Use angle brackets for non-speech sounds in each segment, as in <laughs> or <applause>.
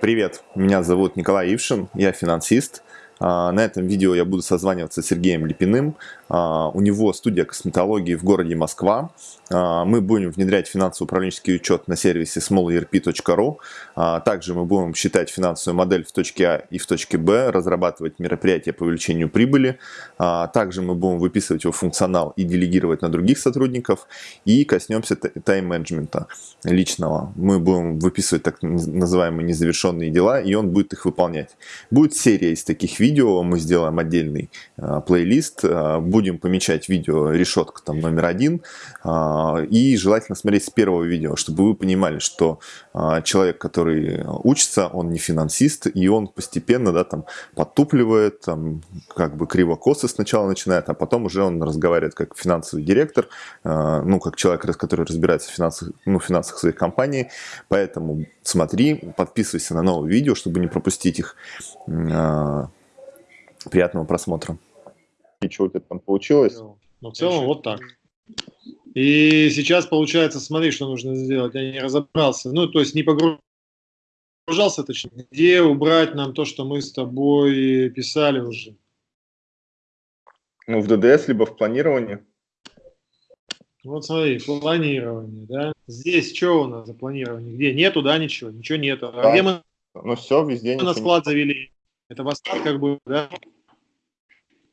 Привет, меня зовут Николай Ившин, я финансист. А, на этом видео я буду созваниваться с Сергеем Липиным. А, у него студия косметологии в городе Москва. А, мы будем внедрять финансово-управленческий учет на сервисе smallerp.ru. Также мы будем считать финансовую модель в точке А и в точке Б, разрабатывать мероприятия по увеличению прибыли. Также мы будем выписывать его функционал и делегировать на других сотрудников. И коснемся тайм-менеджмента личного. Мы будем выписывать так называемые незавершенные дела, и он будет их выполнять. Будет серия из таких видео видео, мы сделаем отдельный э, плейлист, э, будем помечать видео решетка там номер один, э, и желательно смотреть с первого видео, чтобы вы понимали, что э, человек, который учится, он не финансист, и он постепенно, да, там, подтупливает, там, как бы криво-косо сначала начинает, а потом уже он разговаривает как финансовый директор, э, ну, как человек, который разбирается в финансах, ну, финансах своей компании, поэтому смотри, подписывайся на новые видео, чтобы не пропустить их. Приятного просмотра. И что у тебя там получилось? Ну, в целом вот так. И сейчас получается, смотри, что нужно сделать. Я не разобрался. Ну, то есть не погружался, точнее. Где убрать нам то, что мы с тобой писали уже? Ну, в ДДС, либо в планировании. Вот смотри, планирование, да? Здесь что у нас за планирование? Где? Нету, да, ничего? Ничего нету. А да. где мы? Ну все, везде. Мы на склад нет. завели. Это в как бы, да?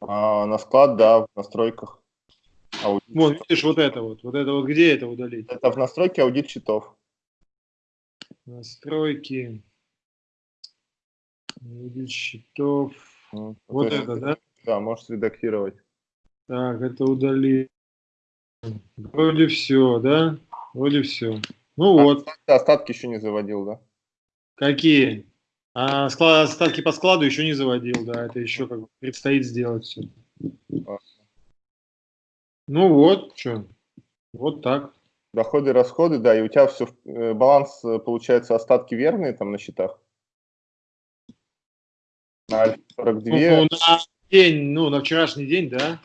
А, на склад, да, в настройках. Аудит. Вон, видишь, вот это вот. Вот это вот где это удалить? Это в настройке аудит счетов. Настройки. Аудит счетов. Ну, вот это, это, да? Да, можешь редактировать. Так, это удали. Вроде все, да? Вроде все. Ну а, вот. Остатки еще не заводил, да? Какие? А склад, ставки по складу еще не заводил, да, это еще как бы предстоит сделать все. Ну вот, что, вот так. Доходы, расходы, да, и у тебя все, э, баланс, э, получается, остатки верные там на счетах? На 42? Ну, на день, ну, на вчерашний день, да.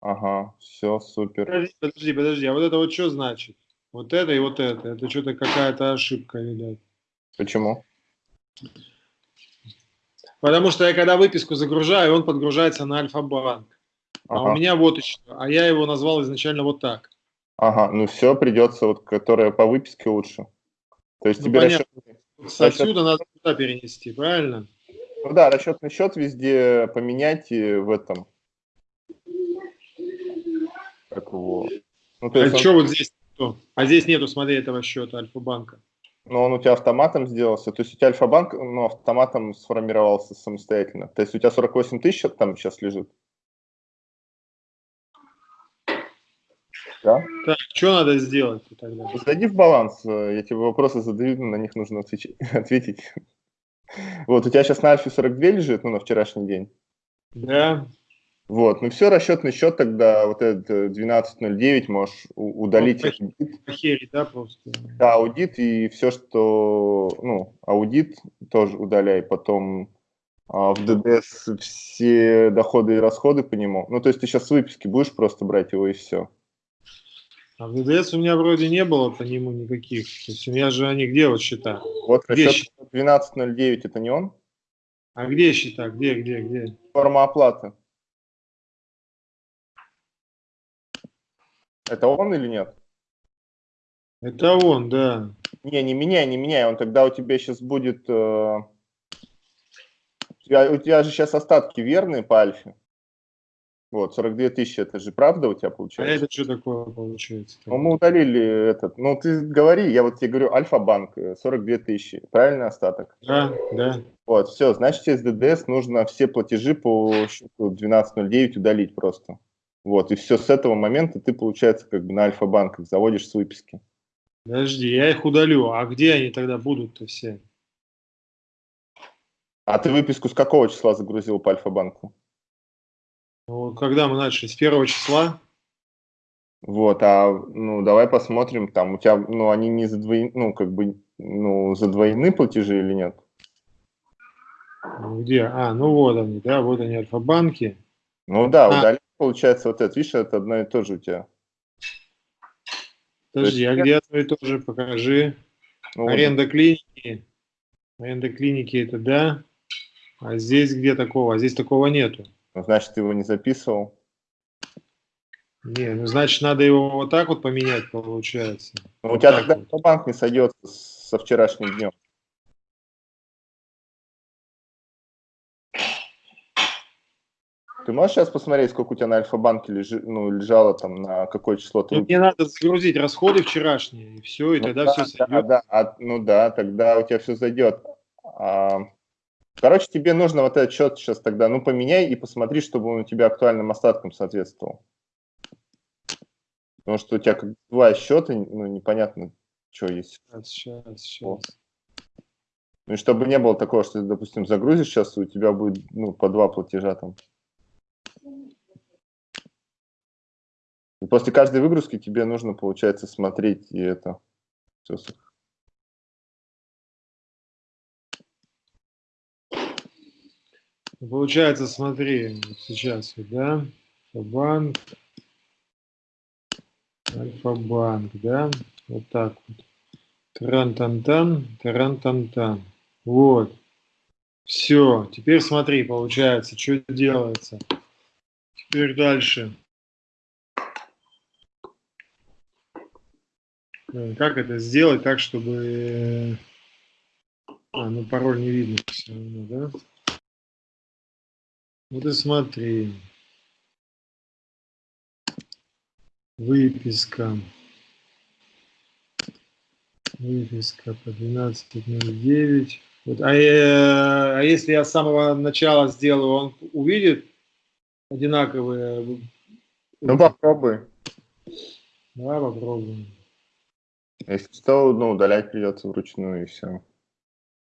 Ага, все, супер. Подожди, подожди, подожди, а вот это вот что значит? Вот это и вот это, это что-то какая-то ошибка, видать. Почему? Потому что я когда выписку загружаю, он подгружается на Альфа-банк. Ага. А у меня вот еще, а я его назвал изначально вот так. Ага, ну все, придется, вот, которая по выписке лучше. То есть ну, тебе понятно. расчет... Отсюда надо туда перенести, правильно? Ну да, расчетный счет везде поменять и в этом. Как его... Ну, то есть а он... что вот здесь? А здесь нету, смотри, этого счета Альфа-банка. Но он у тебя автоматом сделался, то есть у тебя Альфа-банк ну, автоматом сформировался самостоятельно. То есть у тебя 48 тысяч там сейчас лежит. Да? Так, что надо сделать тогда? Зайди в баланс, э, я тебе вопросы задаю, на них нужно <laughs> ответить. Вот, у тебя сейчас на Альфе 42 лежит, ну, на вчерашний день. Да. Вот, ну все, расчетный счет тогда, вот этот 12.09 э, можешь удалить. Вот, аудит. Похерить, да, просто? Да, аудит и все, что, ну, аудит тоже удаляй, потом а, в ДДС все доходы и расходы по нему. Ну, то есть ты сейчас с выписки будешь просто брать его и все. А в ДДС у меня вроде не было по нему никаких. То есть у меня же они где вот счета? Вот расчет 12.09 это не он? А где счета? Где, где, где? Форма оплаты. Это он или нет? Это он, да. Не, не меняй, не меняй. Он тогда у тебя сейчас будет... Э... У, тебя, у тебя же сейчас остатки верные по альфе. Вот, 42 тысячи, это же правда у тебя получается? А это что такое получается? Ну, мы удалили этот, ну, ты говори, я вот тебе говорю, Альфа-банк, 42 э, тысячи, правильный остаток? Да, да. Вот, все, значит, через ДДС нужно все платежи по счету 1209 удалить просто. Вот, и все с этого момента ты, получается, как бы на Альфа-банках заводишь с выписки. Подожди, я их удалю. А где они тогда будут-то все? А ты выписку с какого числа загрузил по Альфа-банку? Ну, когда мы начали? С первого числа? Вот, а ну давай посмотрим, там у тебя, ну они не задвоены, ну как бы, ну задвоены платежи или нет? Ну, где? А, ну вот они, да, вот они альфа-банки. Ну да, а. удали получается вот это, видишь, это одно и то же у тебя. Подожди, а где одно и то же? Покажи. Ну, Аренда вот. клиники. На эндоклинике это да. А здесь где такого? А здесь такого нету. Ну, значит, ты его не записывал. Не, ну значит, надо его вот так вот поменять, получается. Ну, у Вот тебя так тогда вот. банк не сойдется со вчерашним днем. Ты можешь сейчас посмотреть, сколько у тебя на Альфа-банке лежи- ну, лежало там, на какое число ты Ну, мне надо загрузить расходы вчерашние, и все, и Ну тогда да, все да, сойдет. да, а- ну да, тогда у тебя все зайдет. А, короче, тебе нужно вот этот счет сейчас тогда, ну, поменяй и посмотри, чтобы он у тебя актуальным остаткам соответствовал. Потому что у тебя как два счета, ну, непонятно, что есть. Сейчас, сейчас, сейчас. Ну, и чтобы не было такого, что ты, допустим, загрузишь сейчас, у тебя будет, ну, по два платежа там. После каждой выгрузки тебе нужно, получается, смотреть и это. Получается, смотри, сейчас, да, Альфа-банк, Альфа-банк, да, вот так вот. Таран-тан-тан, таран-тан-тан. Вот. Все, теперь смотри, получается, что делается. Теперь дальше. Как это сделать так, чтобы... э, А, ну пароль не видно все равно, да? Вот и смотри. Выписка. Выписка по 12.09. Вот, а, э, а если я с самого начала сделаю, он увидит одинаковые? Ну, попробуй. Давай попробуем. Если что, ну, удалять придется вручную и все.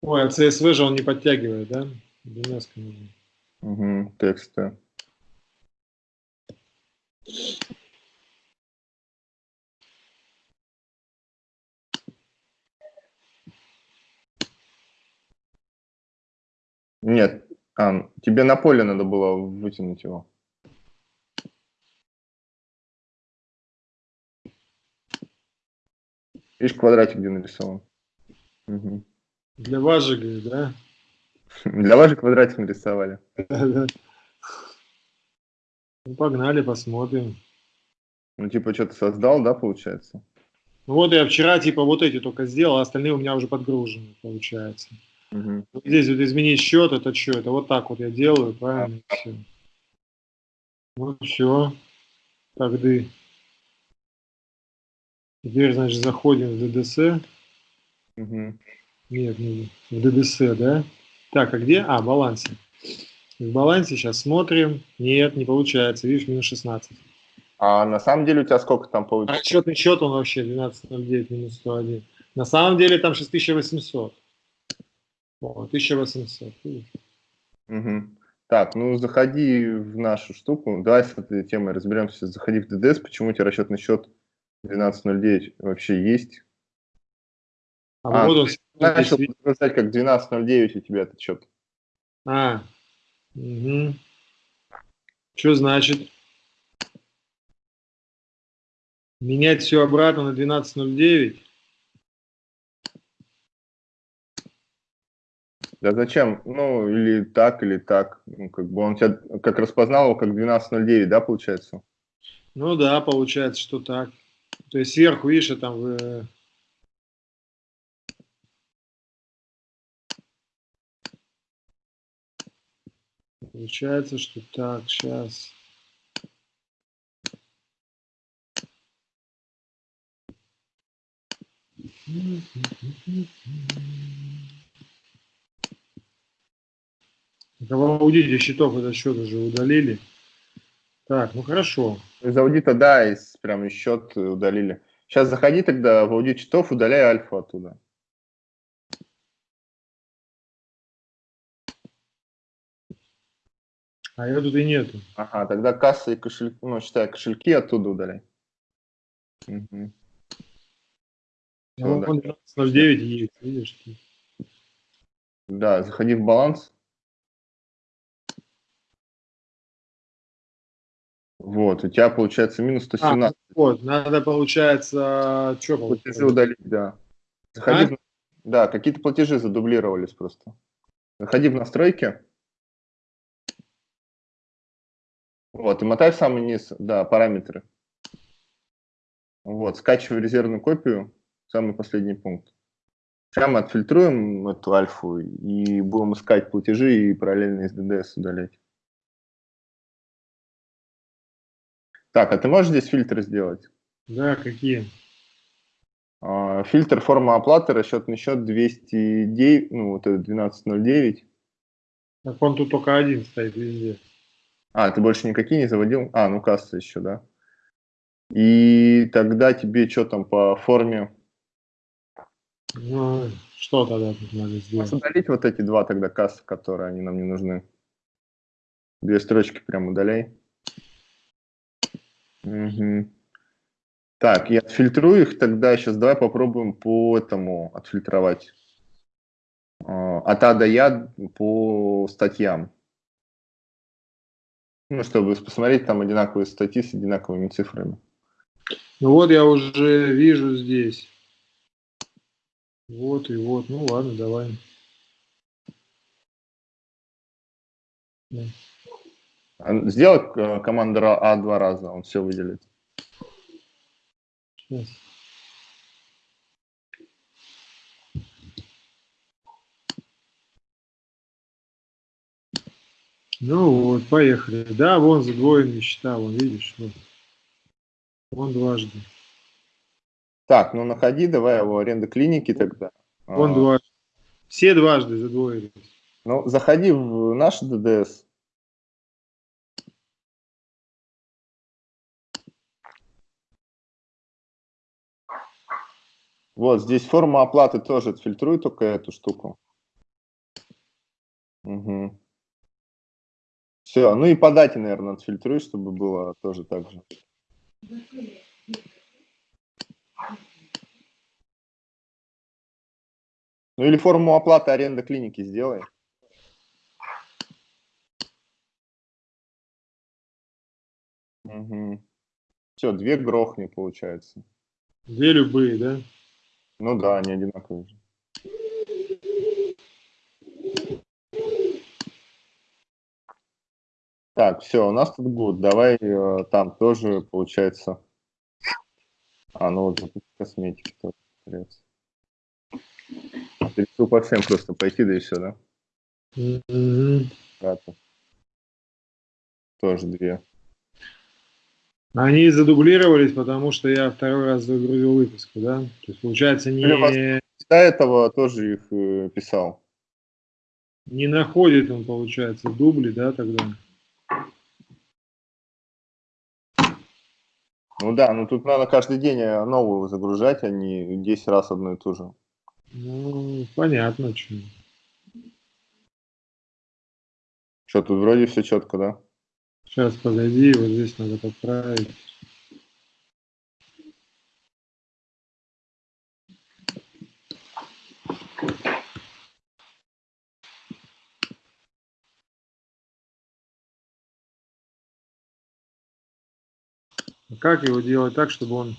Ой, а CSV же он не подтягивает, да? DNS нужно. Угу, тексты. Нет, а, тебе на поле надо было вытянуть его. Видишь, квадратик где нарисован. Мгм. Для вас же, говорит, да? <laughs> Для вас же квадратик нарисовали. <laughs> Ну, погнали, посмотрим. Ну, типа, что-то создал, да, получается? Ну вот я вчера типа вот эти только сделал, а остальные у меня уже подгружены, получается. Мгм. Вот Здесь вот изменить счет, это что? Это вот так вот я делаю, правильно? Все. Вот все. Тогда. Теперь, значит, заходим в ДДС. Мгм. Нет, не в ДДС, да? Так, а где? А, в балансе. В балансе сейчас смотрим. Нет, не получается. Видишь, минус 16. А на самом деле у тебя сколько там получится? расчетный счет он вообще 12.09 минус 101. На самом деле там 6800. О, 1800. видишь? Мгм. Так, ну заходи в нашу штуку. Давай с этой темой разберемся. Заходи в ДДС. Почему у тебя расчетный счет 12.09 вообще есть? А, А, вот он. Начал подтверждать, как 12.09 у тебя этот счет. А. Угу. Что значит? Менять все обратно на 12.09? Да зачем? Ну, или так, или так. Ну, как бы он тебя как распознал его как 12.09, да, получается? Ну да, получается, что так. То есть сверху, видишь, там в... Получается, что так, сейчас. В аудите счетов этот счет уже удалили. Так, ну хорошо. Из аудита, да, из прям счет удалили. Сейчас заходи тогда в аудит счетов, удаляй альфа оттуда. А ее тут и нету. Ага, тогда касса и кошельки, ну, считай, кошельки оттуда удаляй. А Ну, вон 12.09 есть, видишь? Да, заходи в баланс. Вот, у тебя получается минус А, 117. вот, надо, получается, что Платежи получается? удалить, да. Заходи, А? в, Да, какие-то платежи задублировались просто. Заходи в настройки. Вот, и мотай в самый низ, да, параметры. Вот, скачивай резервную копию, самый последний пункт. Сейчас мы отфильтруем эту альфу и будем искать платежи и параллельно из DDS удалять. Так, а ты можешь здесь фильтры сделать? Да, какие? А, фильтр форма оплаты, расчетный счет 209, ну вот это 1209. Так он тут только один стоит везде. А, ты больше никакие не заводил? А, ну касса еще, да. И тогда тебе что там по форме? Ну, что тогда тут надо сделать? Удалить вот эти два тогда кассы, которые они нам не нужны. Две строчки прям удаляй. Угу. Так, я отфильтрую их, тогда сейчас давай попробуем по этому отфильтровать. А, от А до Я по статьям. Ну, чтобы посмотреть там одинаковые статьи с одинаковыми цифрами. Ну вот я уже вижу здесь. Вот и вот. Ну ладно, давай. А, сделай э, команду А два раза, он все выделит. Сейчас. Ну вот, поехали. Да, вон задвоенные счета, вон, видишь, вот. Вон дважды. Так, ну находи, давай его аренда клиники тогда. Вон а, дважды. Все дважды задвоились. Ну, заходи в наш ДДС. Вот, здесь форма оплаты тоже отфильтруй только эту штуку. Угу. Все, ну и по дате, наверное, отфильтруй, чтобы было тоже так же. Ну или форму оплаты аренды клиники сделай. Угу. Все, две грохни получается. Две любые, да? Ну да, они одинаковые. Так, все, у нас тут гуд. Давай э, там тоже получается. А, ну вот запуск косметики тоже. Ты решил по всем просто пойти, да и все, да? Mm -hmm. Тоже две. Они задублировались, потому что я второй раз загрузил выписку, да? То есть, получается, не... До этого тоже их э, писал. Не находит он, получается, дубли, да, тогда? Ну да, ну тут надо каждый день э, новую загружать, а не 10 раз одну и ту же. Ну, понятно, что. Что, тут вроде все четко, да? Сейчас, погоди, вот здесь надо подправить. Как его делать так, чтобы он...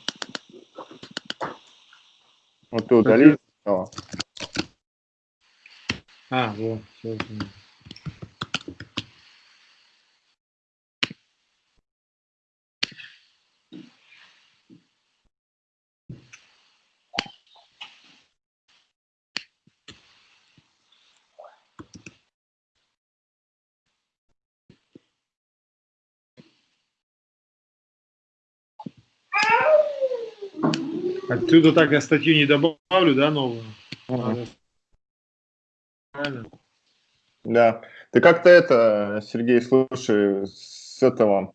Вот ты удали. А, вот, все. Отсюда так я статью не добавлю, да, новую? Ага. Правильно? Да. Ты как-то это, Сергей, слушай, с этого,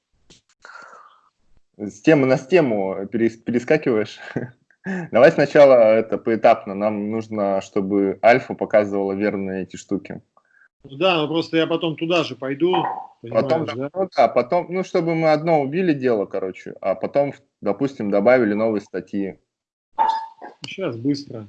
с темы на тему перескакиваешь. <laughs> Давай сначала это поэтапно. Нам нужно, чтобы альфа показывала верные эти штуки. Ну да, ну просто я потом туда же пойду. Потом, да? Ну, да, потом, ну, чтобы мы одно убили дело, короче, а потом, допустим, добавили новые статьи. Сейчас быстро.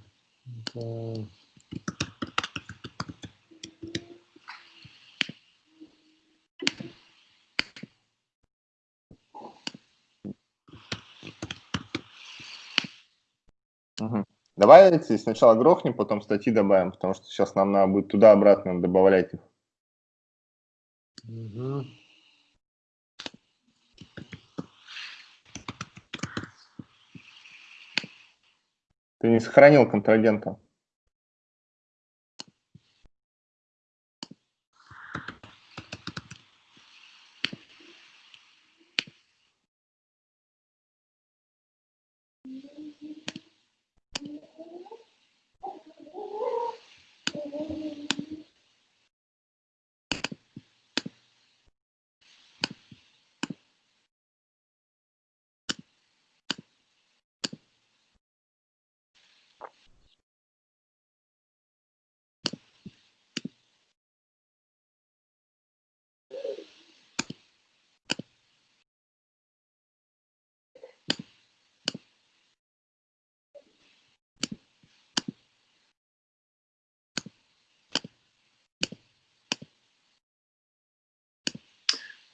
Угу. Давай эти сначала грохнем, потом статьи добавим, потому что сейчас нам надо будет туда-обратно добавлять их. Угу. Ты не сохранил контрагента.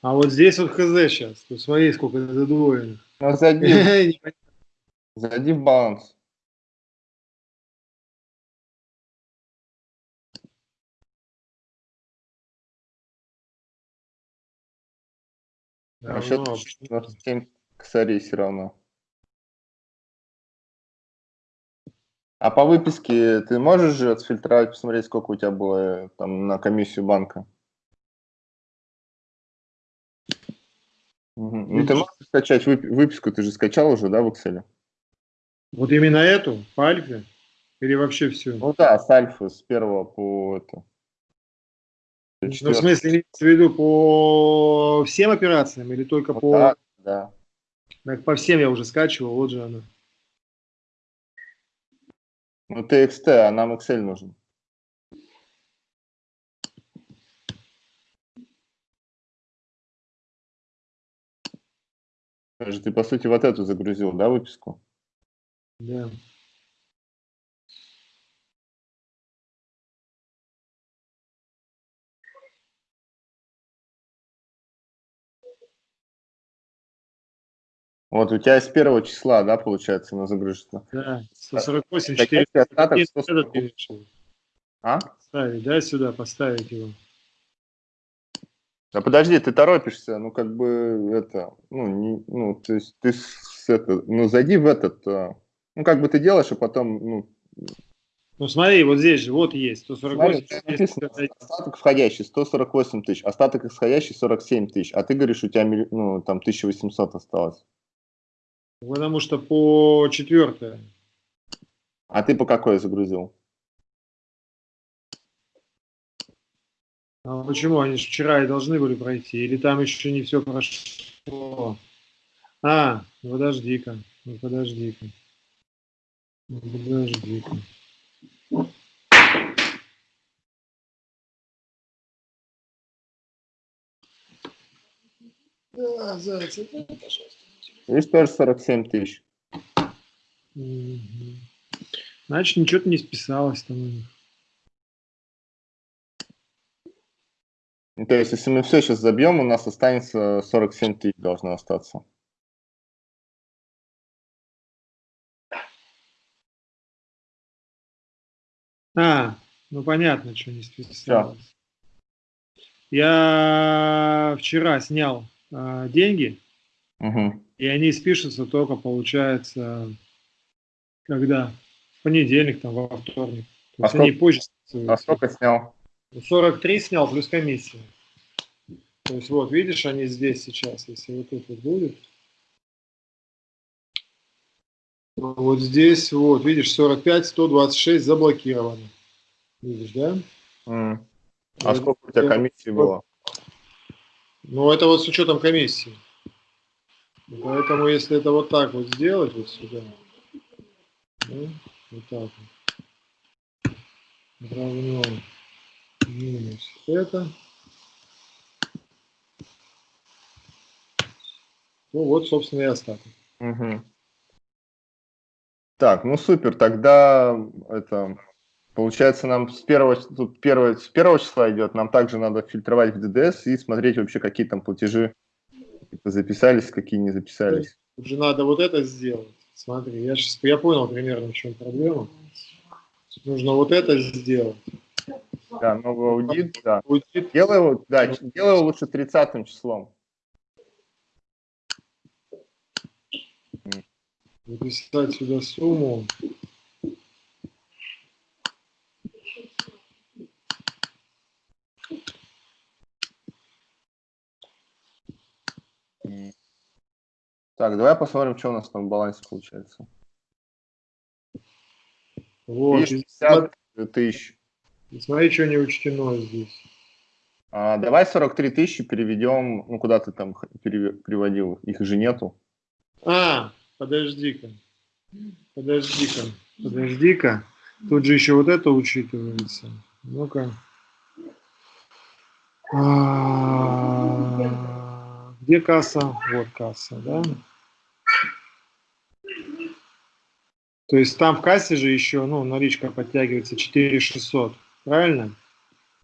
А вот здесь вот хз сейчас. Тут смотри, сколько задвоено. Ну, зайди, <laughs> зайди в баланс. А счет 27 косарей все равно. А по выписке ты можешь же отфильтровать, посмотреть, сколько у тебя было э, там на комиссию банка? Угу. Ну, ты можешь скачать выписку, ты же скачал уже, да, в Excel? Вот именно эту, по альфе? Или вообще все? Ну да, с альфы, с первого по это. Ну, в смысле, имеется в виду по всем операциям или только вот по... Так, да. Так, по всем я уже скачивал, вот же она. Ну, TXT, а нам Excel нужен. Ты, по сути, вот эту загрузил, да, выписку? Да. Вот у тебя с первого числа, да, получается, на загрузка? Да, 148, 4. Остаток 148. А? Ставить, да, сюда, поставить его. А подожди, ты торопишься, ну как бы это, ну, не, ну то есть ты с, это, ну зайди в этот, а, ну как бы ты делаешь, а потом, ну. Ну смотри, вот здесь же, вот есть, 148 смотри, написано, остаток входящий 148 тысяч, остаток исходящий 47 тысяч, а ты говоришь, у тебя, ну, там 1800 осталось. Потому что по четвертое. А ты по какой загрузил? А почему? Они же вчера и должны были пройти. Или там еще не все прошло? А, ну подожди-ка. Ну подожди-ка. Ну подожди-ка. Да, зайцы, пожалуйста. Видишь, тоже 47 тысяч. Значит, ничего-то не списалось там у них. Ну, то есть, если мы все сейчас забьем, у нас останется 47 тысяч должно остаться. А, ну понятно, что не списалось. Я вчера снял э, деньги, угу. и они спишутся только, получается, когда? В понедельник, там, во вторник. То а есть сколько, они позже А сколько снял? 43 снял плюс комиссия. То есть вот, видишь, они здесь сейчас, если вот тут вот будет. Вот здесь, вот, видишь, 45, 126 заблокированы. Видишь, да? Mm. А вот, сколько у тебя комиссии было? Ну, это вот с учетом комиссии. Поэтому, если это вот так вот сделать, вот сюда, ну, вот так вот, равно минус это. Ну вот, собственно, и остаток. Угу. Так, ну супер, тогда это получается нам с первого, тут первого, с первого числа идет, нам также надо фильтровать в ДДС и смотреть вообще, какие там платежи записались, какие не записались. Уже надо вот это сделать. Смотри, я сейчас я понял примерно, в чем проблема. Нужно вот это сделать. Да, новый аудит, да. Аудит. Делай его, да, делай его лучше 30 числом. Записать сюда сумму. Так, давай посмотрим, что у нас там в балансе получается. Вот. Видишь, и 50 тысяч. Смотри, смотри, что не учтено здесь. А, давай 43 тысячи переведем, ну куда ты там переводил, их же нету. А, подожди-ка. Подожди-ка. Подожди-ка. Тут же еще вот это учитывается. Ну-ка. А, Где касса? Вот касса, да? То есть там в кассе же еще, ну, наличка подтягивается 4600. Правильно?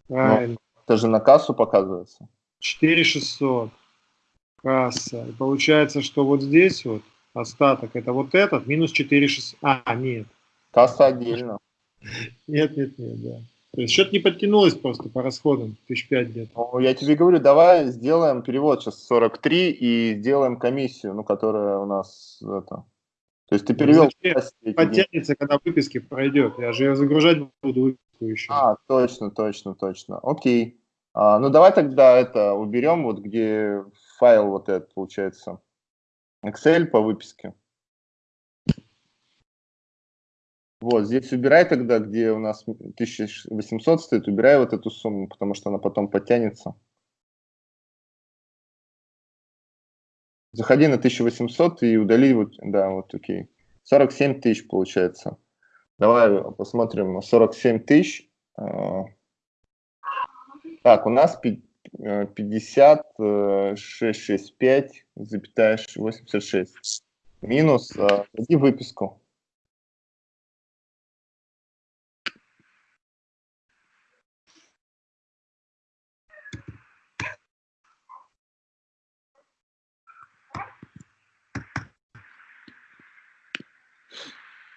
Правильно. Это же на кассу показывается. 4600. Касса. И получается, что вот здесь вот остаток, это вот этот, минус 4600. А, нет. Касса отдельно. Нет, нет, нет, да. То есть что-то не подтянулось просто по расходам, тысяч пять где-то. Ну, я тебе говорю, давай сделаем перевод сейчас 43 и сделаем комиссию, ну, которая у нас это. То есть ты перевел эти деньги. Подтянется, когда выписки пройдет. Я же ее загружать буду выписку еще. А, точно, точно, точно. Окей. А, ну давай тогда это уберем, вот где файл вот этот получается. Excel по выписке. Вот, здесь убирай тогда, где у нас 1800 стоит, убирай вот эту сумму, потому что она потом подтянется. Заходи на 1800 и удали, вот, да, вот, окей. 47 тысяч получается. Давай посмотрим на 47 тысяч. А, Так, у нас пи- э, 50, э, 665, запятая 86. Минус, введи выписку.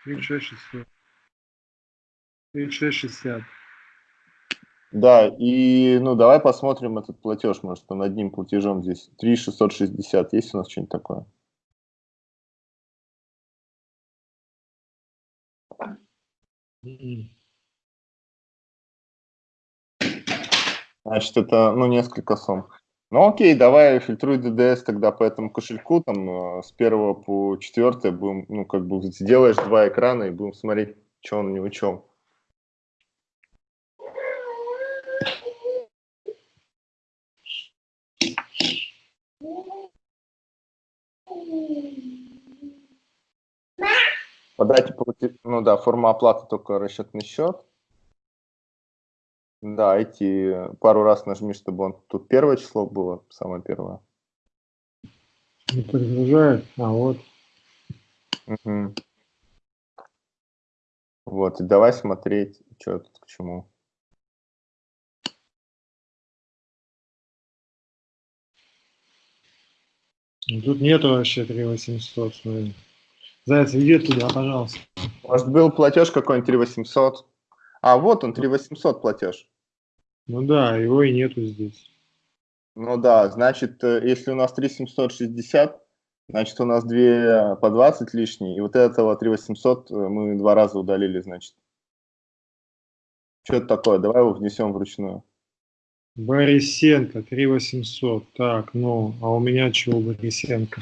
Тридцать шесть шестьдесят. Да, и ну давай посмотрим этот платеж, может, он одним платежом здесь. 3660, есть у нас что-нибудь такое? Значит, это, ну, несколько сумм. Ну, окей, давай фильтруй DDS тогда по этому кошельку, там, э, с первого по четвертое будем, ну, как бы, сделаешь два экрана и будем смотреть, что он не учел. По дате плате- ну да, форма оплаты только расчетный счет. Да, эти пару раз нажми, чтобы он тут первое число было, самое первое. Не подгружает. А вот. Мгм. Вот, и давай смотреть, что тут к чему. Ну, Тут нету вообще 3800, смотри. Заяц, иди туда, пожалуйста. Может, был платеж какой-нибудь 3800? А, вот он, 3800 платеж. Ну да, его и нету здесь. Ну да, значит, э, если у нас 3760, значит, у нас две по 20 лишние, и вот этого 3800 э, мы два раза удалили, значит. Что это такое? Давай его внесем вручную. Борисенко, 3800. Так, ну, а у меня чего Борисенко?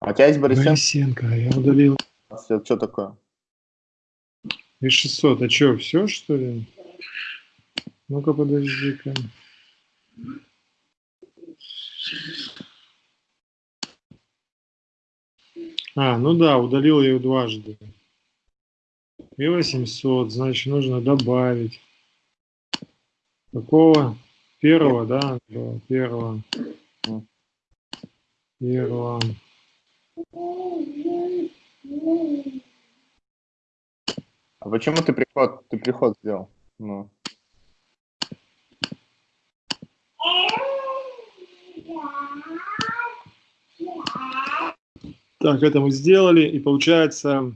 А у тебя есть Борисенко? Борисенко, я удалил. Это что такое? И 600, а что, все что ли? Ну-ка, подожди-ка. А, ну да, удалил ее дважды. И 800, значит, нужно добавить. Какого? Первого, да? Первого. Первого. А почему ты приход, ты приход сделал? Ну. Так, это мы сделали, и получается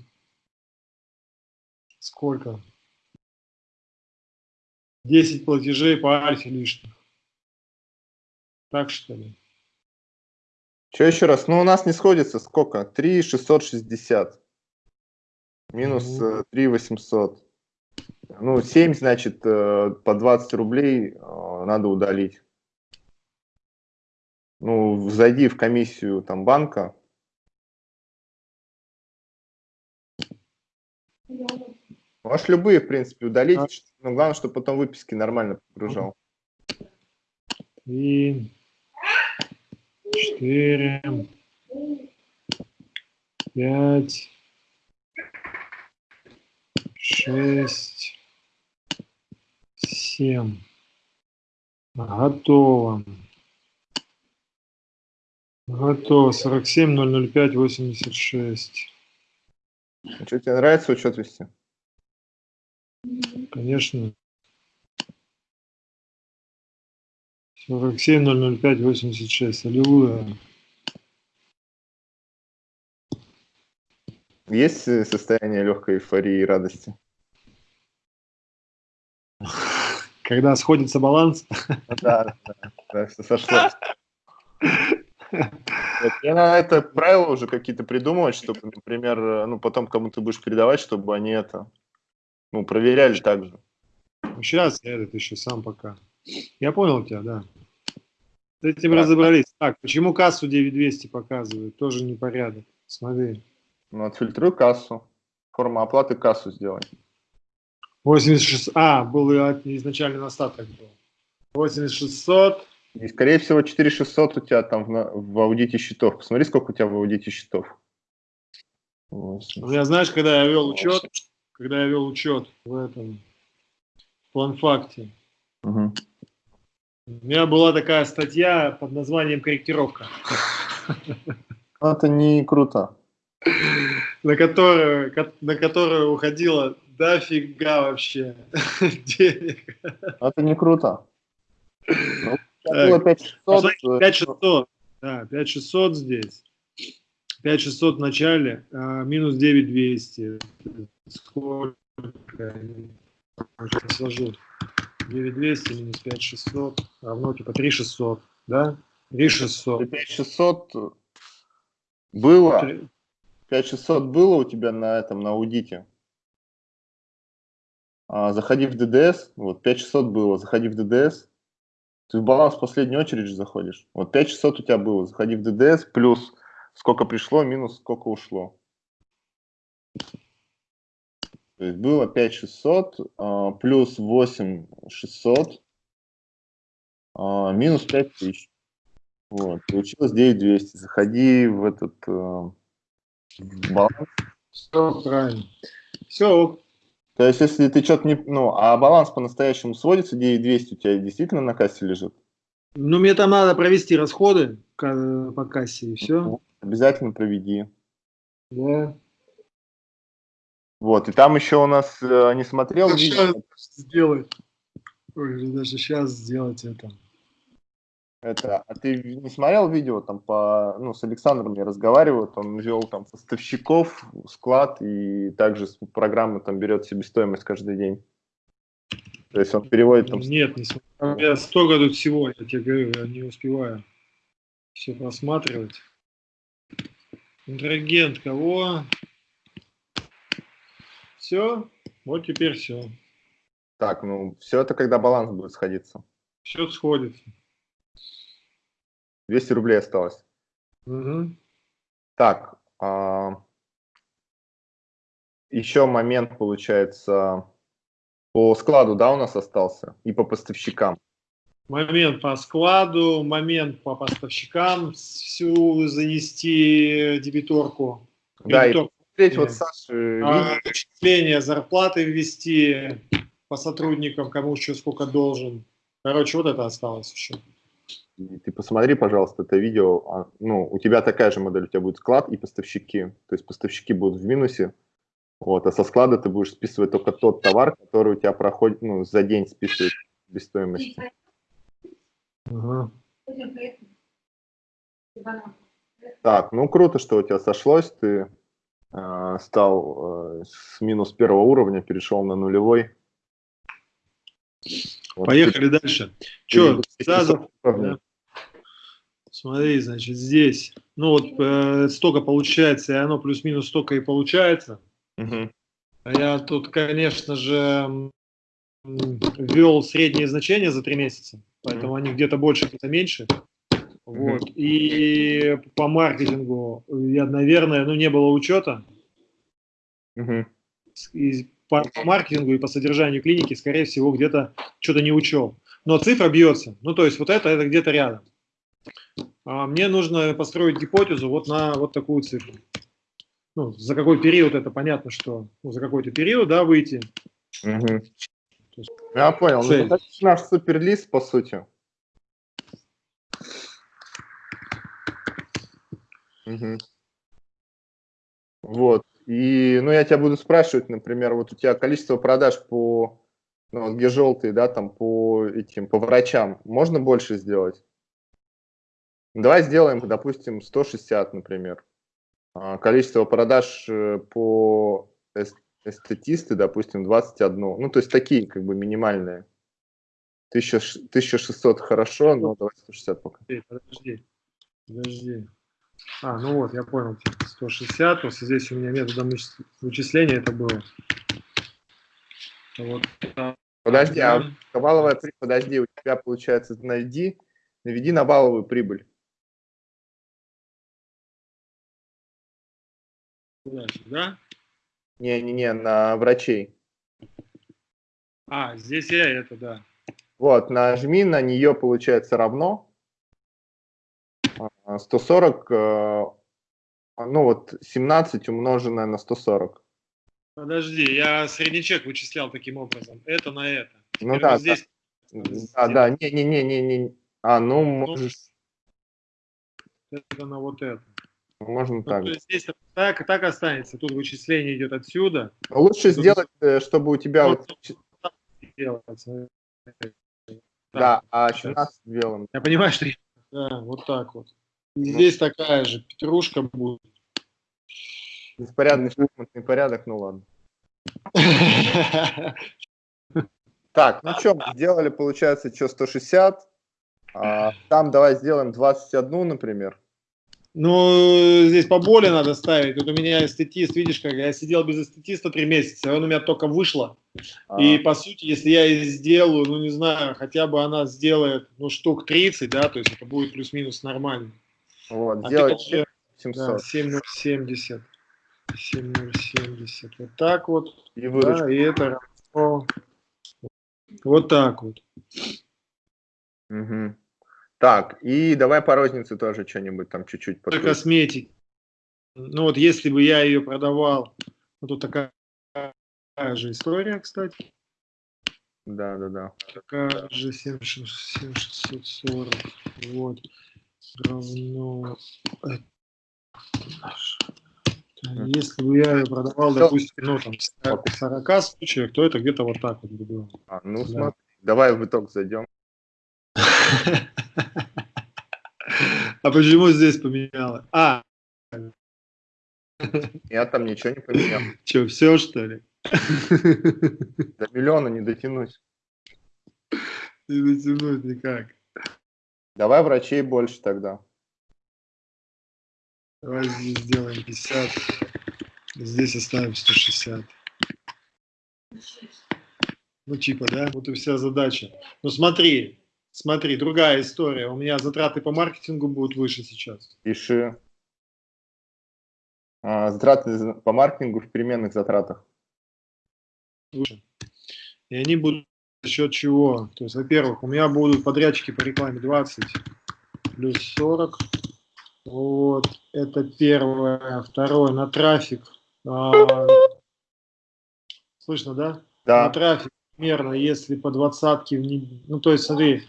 сколько? 10 платежей по альфе лишних. Так что ли? Что еще раз? Ну, у нас не сходится сколько? 3 660. Минус Мгм. 3 800. Ну, 7, значит, э, по 20 рублей э, надо удалить. Ну, зайди в комиссию там банка. Можешь любые, в принципе, удалить. А. Но главное, чтобы потом выписки нормально погружал. Три, четыре, пять, шесть, семь. Готово. Готово. 47, 005, 86. Ну, Что, тебе нравится учет вести? Конечно. 47, 005, 86. Аллилуйя. Есть э, состояние легкой эйфории и радости? Когда сходится баланс, Да, да, да, все. Вот, Я на это правила уже какие-то придумывать, чтобы, например, э, ну, потом кому ты будешь передавать, чтобы они это, ну, проверяли так же. Сейчас я этот еще сам пока. Я понял тебя, да. С этим Так. разобрались. Так, почему кассу 9200 показывает? Тоже непорядок. Смотри. Ну, отфильтруй кассу. Форма оплаты кассу сделай. 86... А, был изначально остаток был. 8600. И, скорее всего, 4600 у тебя там в, в аудите счетов. Посмотри, сколько у тебя в аудите счетов. Восемь. У меня, знаешь, когда я вел учет, когда я вел учет в этом в планфакте, Мгм. у меня была такая статья под названием «Корректировка», Ну, Это не круто. на которую, ко- на которую уходило дофига вообще <laughs> денег. Это не круто. Ну, было 5600, Посмотрите, э, 5600. Да, 5600 здесь. 5600 в начале, а, минус 9200. Сколько? Сейчас сложу. 9200 минус 5600 равно типа 3600. Да? 3600. 5600 было. Три- 5600 было у тебя на этом, на аудите. А, заходи в ДДС, вот 5600 было, заходи в ДДС, ты в баланс в последнюю очередь заходишь. Вот 5600 у тебя было, заходи в ДДС, плюс сколько пришло, минус сколько ушло. То есть было 5600, а, плюс 8600, а, минус 5000. Вот, получилось 9200. Заходи в этот э, баланс. Все правильно. Все, То есть, если ты что-то не... Ну, а баланс по-настоящему сводится, 9200 у тебя действительно на кассе лежит, ну мне там надо провести расходы по кассе и все. Обязательно проведи. Да. Вот, и там еще у нас, э, не смотрел Ну, видео, щас сделать. Ой, даже сейчас сделать это. это, а ты не смотрел видео, там по, ну, с Александром я разговариваю, он вел там поставщиков, склад, и также с программы там берет себестоимость каждый день. То есть он переводит там... Нет, не смотрю. У меня столько тут всего, я тебе говорю, я не успеваю все просматривать. Контрагент кого? Все, вот теперь все. Так, ну, все это когда баланс будет сходиться. Все сходится. 200 рублей осталось. Мгм. Так, а, еще момент, получается, по складу, да, у нас остался, и по поставщикам. Момент по складу, момент по поставщикам, всю занести дебиторку. Да, и Дебиторку. посмотреть вот Саши А, зарплаты ввести по сотрудникам, кому еще сколько должен. Короче, вот это осталось еще. И ты посмотри, пожалуйста, это видео. А, Ну, у тебя такая же модель, у тебя будет склад и поставщики. То есть поставщики будут в минусе, вот, а со склада ты будешь списывать только тот товар, который у тебя проходит, ну, за день списывает без стоимости. Так, ну круто, что у тебя сошлось. Ты э, стал э, с минус первого уровня, перешел на нулевой. Вот Поехали ты, дальше. Че, Сазов? Да. Смотри, значит, здесь, ну вот э, столько получается, и оно плюс-минус столько и получается. Угу. Я тут, конечно же, ввел средние значения за три месяца, поэтому они где-то больше, где-то меньше. Вот. И по маркетингу я, наверное, ну не было учета. И по, по маркетингу и по содержанию клиники, скорее всего, где-то что-то не учел. Но цифра бьется. Ну, то есть вот это, это где-то рядом. А мне нужно построить гипотезу вот на вот такую цифру. Ну, за какой период это понятно, что ну, за какой-то период, да, выйти. Угу. Есть, Я понял. Ну, это наш суперлист, по сути. Угу. Вот. И, ну, я тебя буду спрашивать, например, вот у тебя количество продаж по, ну, где желтые, да, там, по этим, по врачам, можно больше сделать? Давай сделаем, допустим, 160, например. А, количество продаж э, по эстетисты, допустим, 21. Ну, то есть такие, как бы, минимальные. 1600 хорошо, но давай 160 пока. Подожди, подожди. А, ну вот, я понял. 160, просто здесь у меня методом вычисления это было. Вот. Подожди, а валовая прибыль, подожди, у тебя получается, найди, наведи на валовую прибыль. Да? Не-не-не, на врачей. А, здесь я это, да. Вот, нажми на нее, получается, равно. 140, э, ну вот 17 умноженное на 140. Подожди, я средний чек вычислял таким образом. Это на это. Ну да, здесь... да, да, не-не-не-не-не. А, ну, ну можешь... Это на вот это. Можно ну, так. То есть здесь так, так останется. Тут вычисление идет отсюда. Лучше Тут сделать, э, чтобы у тебя... Вот... Да, а 17 белым. Я понимаю, что... Да, вот так вот. Ну. Здесь такая же петрушка будет. Беспорядный шахматный порядок, ну ладно. Так, ну что, сделали, получается, что, 160. А, там давай сделаем 21, например. Ну, здесь поболее надо ставить. Тут у меня эстетист, видишь, как я сидел без эстетиста три месяца, он у меня только вышло. А. И, по сути, если я и сделаю, ну, не знаю, хотя бы она сделает, ну, штук 30, да, то есть это будет плюс-минус нормально. Вот, а сделать 700. Да, 7070. 7070. Вот так вот. И, да, и это равно вот так вот. Угу. Так, и давай по рознице тоже что-нибудь там чуть-чуть. Косметик. Ну вот если бы я ее продавал, вот тут такая, же история, кстати. Да, да, да. Такая же 7640. Вот. Равно. Если бы я ее продавал, допустим, ну там 40 случаев, то это где-то вот так вот было. А, ну да. смотри, давай в итог зайдем. А почему здесь поменяла? А. Я там ничего не поменял. Че, все что ли? До миллиона не дотянусь. Не дотянуть никак. Давай врачей больше тогда. Давай здесь сделаем 50. Здесь оставим 160. Ну, типа, да? Вот и вся задача. Ну, смотри, Смотри, другая история. У меня затраты по маркетингу будут выше сейчас. Пиши. А, затраты по маркетингу в переменных затратах. Выше. И они будут за счет чего? То есть, во-первых, у меня будут подрядчики по рекламе 20 плюс 40. Вот, это первое. Второе, на трафик. А, слышно, да? Да. На трафик примерно, если по двадцатке, ну, то есть, смотри,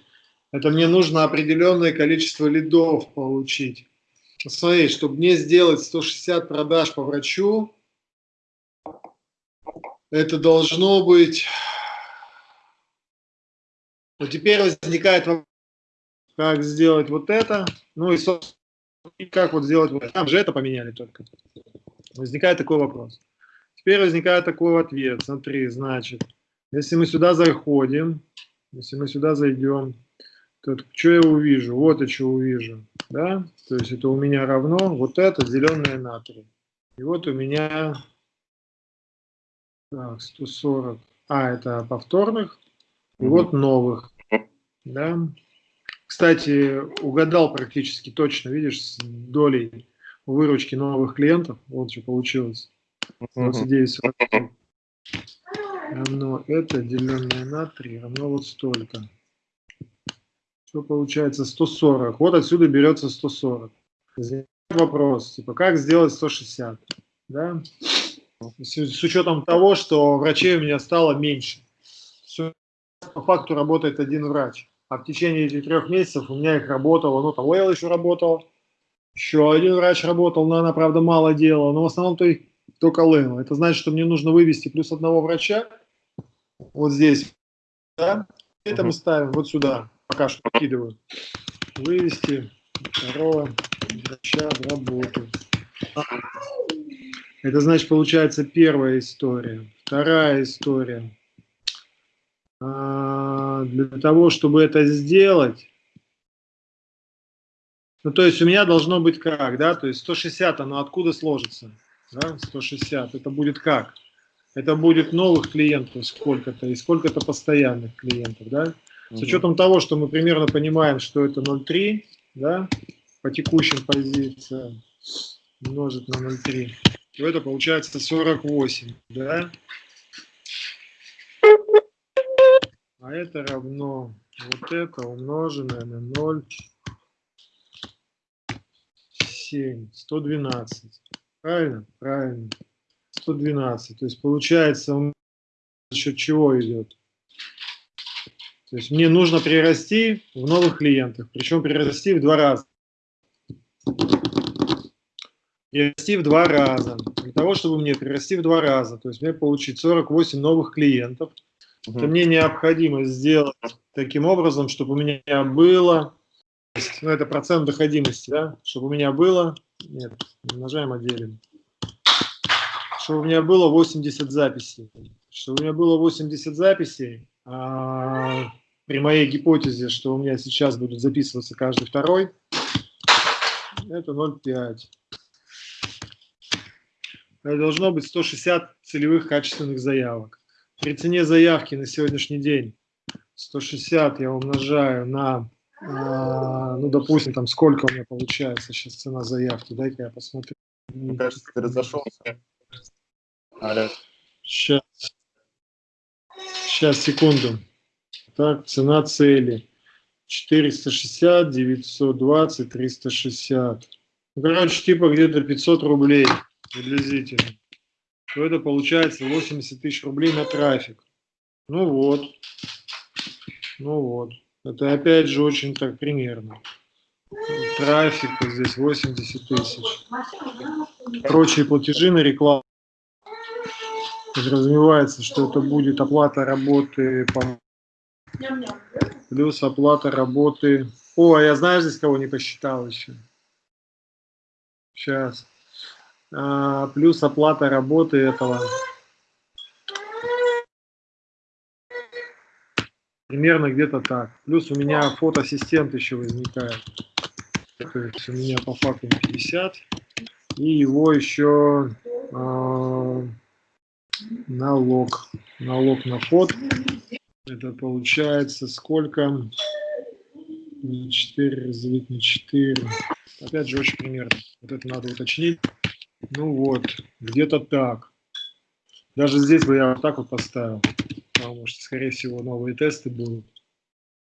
это мне нужно определенное количество лидов получить. Смотри, чтобы мне сделать 160 продаж по врачу, это должно быть... Вот теперь возникает вопрос, как сделать вот это. Ну и, собственно, как вот сделать, вот там же это поменяли только. Возникает такой вопрос. Теперь возникает такой ответ. Смотри, значит, если мы сюда заходим, если мы сюда зайдем, то что я увижу? Вот я что увижу. Да? То есть это у меня равно вот это зеленое натрий. И вот у меня так, 140. А, это повторных. И вот новых. Да? Кстати, угадал практически точно, видишь, с долей выручки новых клиентов. Вот что получилось. 29 равно это, деленное на 3, равно вот столько. Что получается 140. Вот отсюда берется 140. Вопрос, типа, как сделать 160? Да? С, с учетом того, что врачей у меня стало меньше. Все, по факту работает один врач. А в течение этих трех месяцев у меня их работало, ну, там Лейл еще работал, еще один врач работал, но она, правда, мало делала, но в основном то только Лейл. Это значит, что мне нужно вывести плюс одного врача, вот здесь, да, это мы ставим вот сюда, пока что вкидываю. Вывести второго врача в работу. Это значит, получается первая история. Вторая история. А, для того, чтобы это сделать, ну, то есть у меня должно быть как, да, то есть 160, оно откуда сложится, да, 160, это будет как? Это будет новых клиентов сколько-то и сколько-то постоянных клиентов, да, с учетом того, что мы примерно понимаем, что это 0,3, да, по текущим позициям умножить на 0,3, то это получается 48, да, а это равно вот это умноженное на 0,7, 112. Правильно? Правильно. 112. То есть получается, за счет чего идет? То есть мне нужно прирасти в новых клиентах, причем прирасти в два раза. Прирасти в два раза. Для того, чтобы мне прирасти в два раза, то есть мне получить 48 новых клиентов – Угу. Это мне необходимо сделать таким образом, чтобы у меня было, ну это процент доходимости, да, чтобы у меня было, нет, умножаем, а делим, чтобы у меня было 80 записей. Чтобы у меня было 80 записей, а, при моей гипотезе, что у меня сейчас будут записываться каждый второй, это 0,5. Это должно быть 160 целевых качественных заявок. При цене заявки на сегодняшний день 160 я умножаю на, а, ну, допустим, там сколько у меня получается сейчас цена заявки. Дай-ка я посмотрю. Мне кажется, ты разошелся. Сейчас. Сейчас, секунду. Так, цена цели. 460, 920, 360. Ну, короче, типа где-то 500 рублей приблизительно то это получается 80 тысяч рублей на трафик. Ну вот. Ну вот. Это опять же очень так примерно. Трафик здесь 80 тысяч. Прочие платежи на рекламу. Подразумевается, что это будет оплата работы по... плюс оплата работы. О, а я знаю здесь кого не посчитал еще. Сейчас. А, плюс оплата работы этого. Примерно где-то так. Плюс у меня фотоассистент еще возникает. То есть у меня по факту 50. И его еще э, налог. Налог на фот. Это получается сколько? 4 разделить на 4. Опять же, очень примерно. Вот это надо уточнить. Ну вот, где-то так. Даже здесь бы я вот так вот поставил, потому что, скорее всего, новые тесты будут.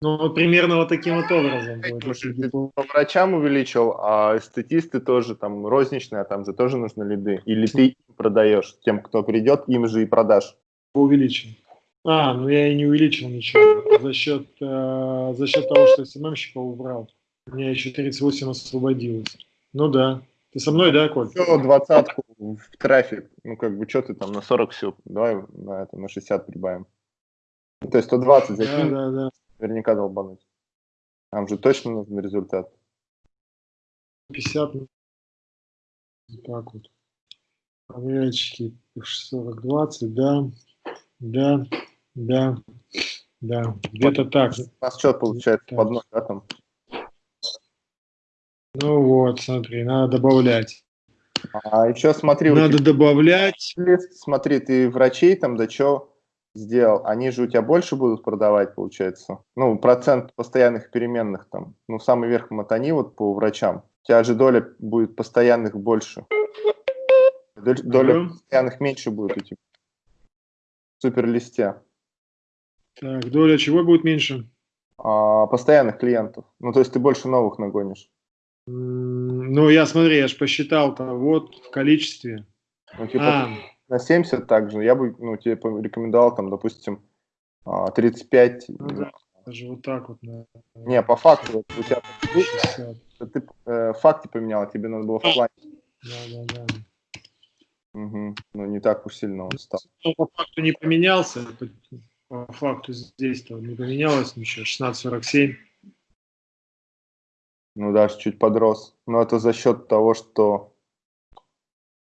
Ну, вот примерно вот таким вот образом будет. Если ты по врачам увеличил, а эстетисты тоже там розничные, а там же тоже нужны лиды. Или ты продаешь тем, кто придет, им же и продашь. Увеличил. А, ну я и не увеличил ничего. За счет, э, за счет того, что СММщика убрал. У меня еще 38 освободилось. Ну да. Ты со мной, да, Коль? Все, двадцатку в трафик. Ну, как бы, что ты там на 40 все, давай на это, на 60 прибавим. То есть 120 закинь, да, да, да. наверняка долбануть. Нам же точно нужен результат. 50. Так вот. Подрядчики 40, 20, да, да, да, да, где-то так. У нас что получается Так. под ноль, да, там? Ну вот, смотри, надо добавлять. А еще смотри, Надо тебя добавлять. смотри, ты врачей там да что сделал, они же у тебя больше будут продавать, получается. Ну, процент постоянных переменных там. Ну, самый верх мотани вот по врачам. У тебя же доля будет постоянных больше. Доля постоянных меньше будет у тебя. В суперлисте. Так, доля чего будет меньше? А, постоянных клиентов. Ну, то есть ты больше новых нагонишь. Ну, я смотри, я же посчитал-то вот в количестве. Ну, типа, А, на 70 также. Я бы, ну, тебе порекомендовал там, допустим, а, 35. Ну да. даже вот так вот на Не, по факту, у тебя 60. ты э, факты поменял, тебе надо было в плане. Да, да, да. Мгм. Ну, не так уж сильно он стал. Ну, по факту не поменялся. По факту здесь-то не поменялось ничего. 16.47. Ну, даже чуть подрос. Но это за счет того, что...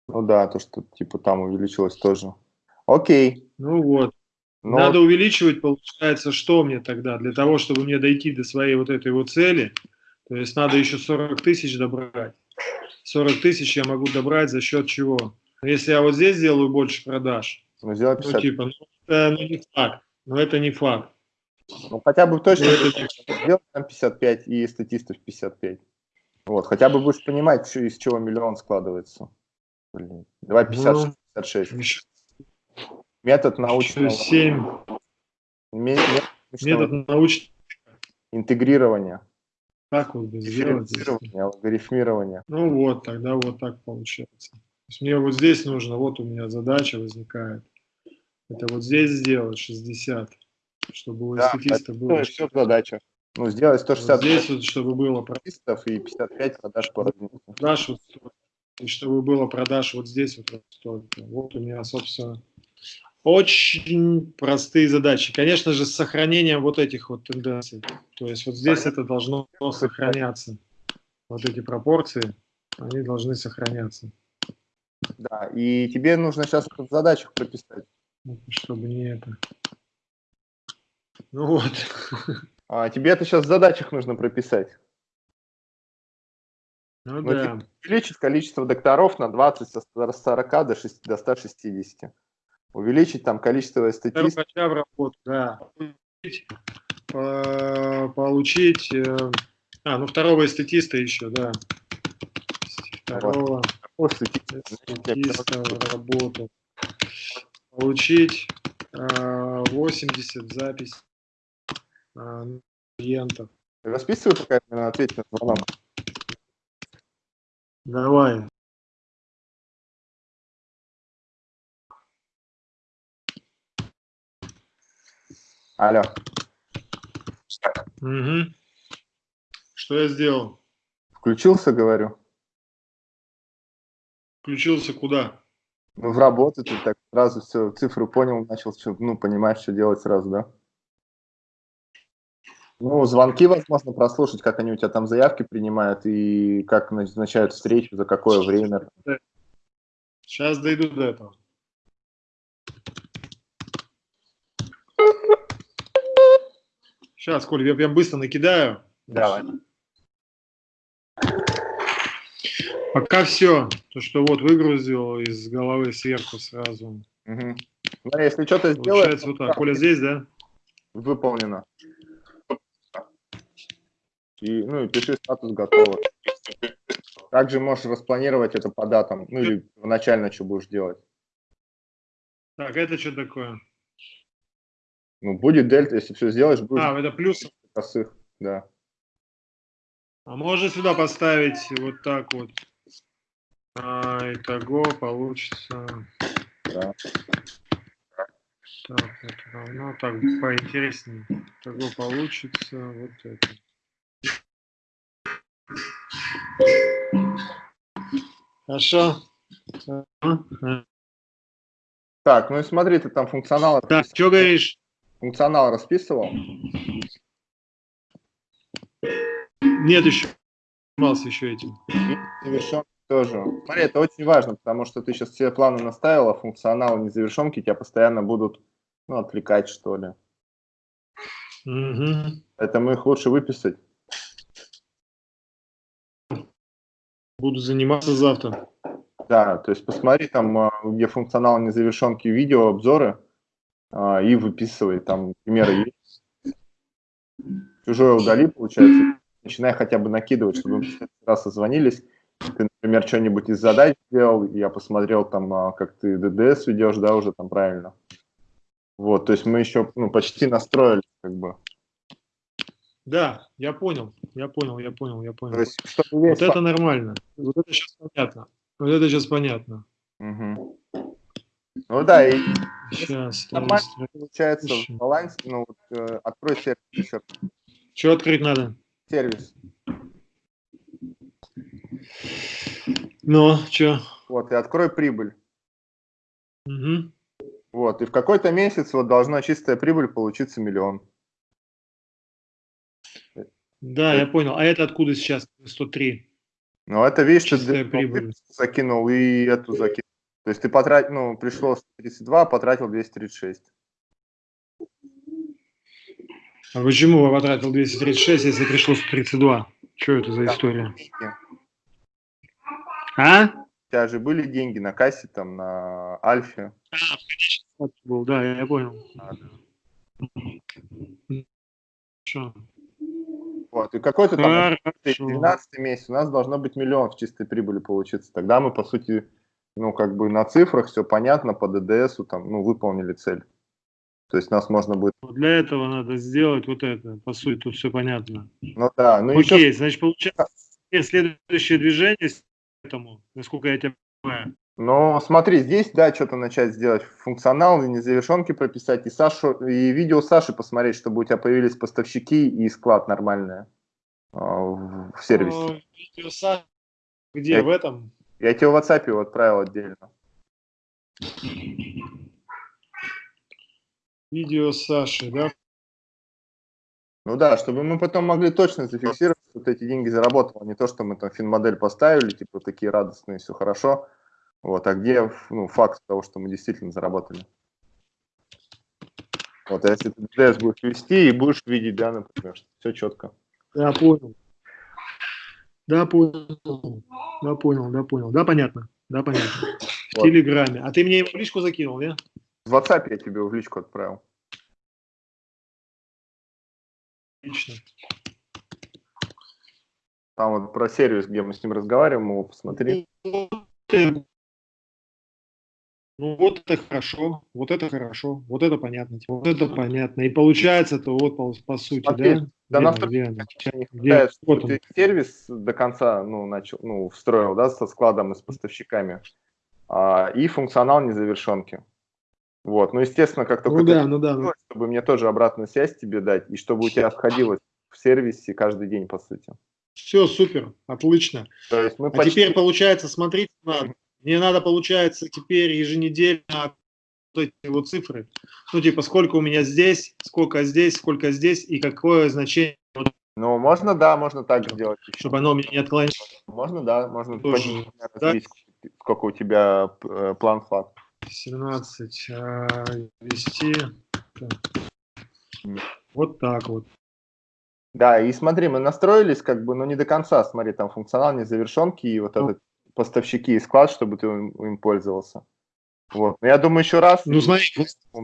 Ну да, то, что типа там увеличилось тоже. Окей. Ну вот. Ну, Надо увеличивать, получается, что мне тогда? Для того, чтобы мне дойти до своей вот этой вот цели, то есть надо еще 40 тысяч добрать. 40 тысяч я могу добрать за счет чего? Ну, Если я вот здесь сделаю больше продаж, ну, ну 50. типа, ну, это ну, не факт. Но это не факт. Ну, хотя бы точно сделай там 55 и статистов 55. Вот, хотя бы будешь понимать, что- из чего миллион складывается. Блин. Давай 50, Ну. 56. Еще, Метод научного, 7. ме- метод научного Метод научный. интегрирования, Так вот бы сделать. алгоритмирования. Ну вот, тогда вот так получается. То есть мне вот здесь нужно, вот у меня задача возникает. Это вот здесь сделать 60, чтобы у Да, эстетиста это было. все задача. Ну, сделать Вот 160 здесь вот, чтобы было статистов и 55 продаж по разнице. продаж, вот, и чтобы было продаж вот здесь вот столько. Вот у меня, собственно, очень простые задачи. Конечно же, с сохранением вот этих вот тенденций. То есть вот здесь это должно сохраняться. Вот эти пропорции, они должны сохраняться. Да, и тебе нужно сейчас в задачах прописать. Чтобы не это. Ну вот. <laughs> А, тебе это сейчас в задачах нужно прописать. Ну Ну, да. Увеличить количество докторов на 20 со 40 до, 6, до 160. Увеличить там количество статистов. врача в работу, да. Получить, по- получить, э, а, ну второго эстетиста еще, да. Второго эстетиста в работу. Получить э, 80 запись э, клиентов. Расписывай, пока я на звонок. Давай. Алло. Мгм. Что я сделал? Включился, говорю. Включился куда? Ну, в работу ты так сразу все, цифры понял, начал, ну, понимаешь, что делать сразу, да? Ну, звонки, возможно, прослушать, как они у тебя там заявки принимают и как назначают встречу, за какое время. Сейчас дойду до этого. Сейчас, Коль, я прям быстро накидаю. Давай. Пока все. То, что вот выгрузил из головы сверху сразу. Мгм. Ну, если что-то сделаешь, Получается вот так. Коля здесь, да? выполнено. И, ну, и пиши статус готово. Также можешь распланировать это по датам, ну или начально что будешь делать. Так, это что такое? Ну, будет дельта, если все сделаешь, будет А, это плюс. косых, да. А можно сюда поставить вот так вот. А, итого получится. да. Так, это равно так поинтереснее. Итого получится вот это. Хорошо. Так, ну и смотри, ты там функционал, Так, что говоришь? функционал расписывал. Нет еще. занимался еще этим. И завершенки тоже. Смотри, это очень важно, потому что ты сейчас все планы наставил, а функционал незавершенки тебя постоянно будут ну, отвлекать, что ли. Угу. Поэтому их лучше выписать. Буду заниматься завтра. Да, то есть посмотри там, а, где функционал незавершенки, видео, обзоры, а, и выписывай, там примеры есть. Чужое удали, получается, начинай хотя бы накидывать, чтобы мы раз созвонились, ты, например, что-нибудь из задач сделал, я посмотрел там, а, как ты ДДС ведешь, да, уже там правильно. Вот, то есть мы еще ну, почти настроили, как бы. Да, я понял, я понял, я понял, я понял. То есть, вот это нормально, вот это сейчас понятно, вот это сейчас понятно. Угу. Ну да, и сейчас нормально получается в балансе, ну вот, э, открой сервис еще. Что открыть надо? Сервис. Ну, что? Вот, и открой прибыль. Угу. Вот, и в какой-то месяц вот должна чистая прибыль получиться миллион. Да, я понял. А это откуда сейчас 103? Ну, это, видишь, Чистая ты прибыль. закинул и эту закинул. То есть ты потратил, ну, пришло 132, а потратил 236. А почему я потратил 236, если пришло 132? Что это за Там история? А? У тебя же были деньги на кассе, там, на Альфе. Был, да, я понял. А, Что? Вот, и какой-то там Хорошо. 12 месяц у нас должно быть миллион в чистой прибыли получиться. Тогда мы, по сути, ну, как бы на цифрах все понятно, по ДДСу там, ну, выполнили цель. То есть нас можно будет... Для этого надо сделать вот это. По сути, тут все понятно. Ну да, ну еще... Окей, значит, получается, следующее движение этому, насколько я тебя понимаю. Ну, смотри, здесь, да, что-то начать сделать. Функционал и незавершенки прописать, и Сашу, и видео Саши посмотреть, чтобы у тебя появились поставщики и склад нормальный а, в в сервисе. О, видео Саши, где, Я- в этом? Я тебе в WhatsApp его отправил отдельно. Видео Саши, да? Ну да, чтобы мы потом могли точно зафиксировать, ты эти деньги заработал, а не то, что мы там финмодель поставили, типа такие радостные, все хорошо. Вот, а где ну, факт того, что мы действительно заработали? Вот, а если ты ДДС будешь вести и будешь видеть, да, например, все четко. Да, понял. Да, понял. Да, понял, да, понял. Да, понятно. Да, понятно. В Вот. Телеграме. А ты мне его в личку закинул, не? В WhatsApp я тебе в личку отправил. Отлично. Там вот про сервис, где мы с ним разговариваем, его посмотри. Ну, вот это хорошо, вот это хорошо, вот это понятно, вот это понятно. И получается, то вот по, по сути, Смотри, да? Да Где на хватает, Вот ты сервис до конца ну, начал, ну, встроил, да, со складом и с поставщиками. А, и функционал незавершенки. Вот, ну, естественно, как только Ну ты да, ну да. ну. чтобы мне тоже обратную связь тебе дать, и чтобы у тебя сходилось в сервисе каждый день, по сути. Все, супер, отлично. То есть мы А почти... теперь, получается, смотрите, надо. мне надо, получается, теперь еженедельно вот эти вот цифры. Ну, типа, сколько у меня здесь, сколько здесь, сколько здесь, и какое значение, Ну, можно, да, можно так сделать. еще. чтобы оно меня не отклонилось. Можно, да, можно Тоже, да. сколько у тебя э, план флаг. 17 а, вести. Вот так вот. Да, и смотри, мы настроились как бы, но не до конца, смотри, там функционал незавершенки и вот Ну. этот поставщики и склад, чтобы ты им, им пользовался. Вот. Но я думаю, еще раз, Ну, смотри,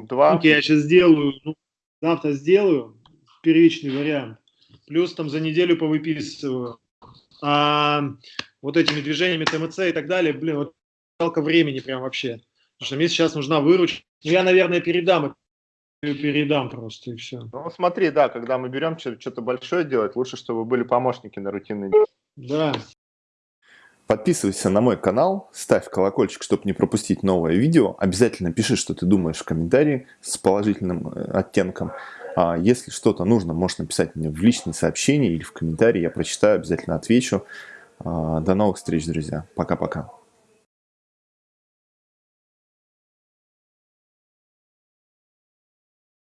два. я сейчас сделаю, ну, завтра сделаю первичный вариант. Плюс там за неделю повыписываю. А вот этими движениями ТМЦ и так далее, блин, вот жалко времени прям вообще. Потому что мне сейчас нужна выручка. Ну, я, наверное, передам, и передам просто, и все. Ну, смотри, да, когда мы берем что-то большое делать, лучше, чтобы были помощники на рутинные Да. Подписывайся на мой канал, ставь колокольчик, чтобы не пропустить новое видео. Обязательно пиши, что ты думаешь в комментарии с положительным э, оттенком. А если что-то нужно, можешь написать мне в личные сообщения или в комментарии. Я прочитаю, обязательно отвечу. А, До новых встреч, друзья. Пока-пока.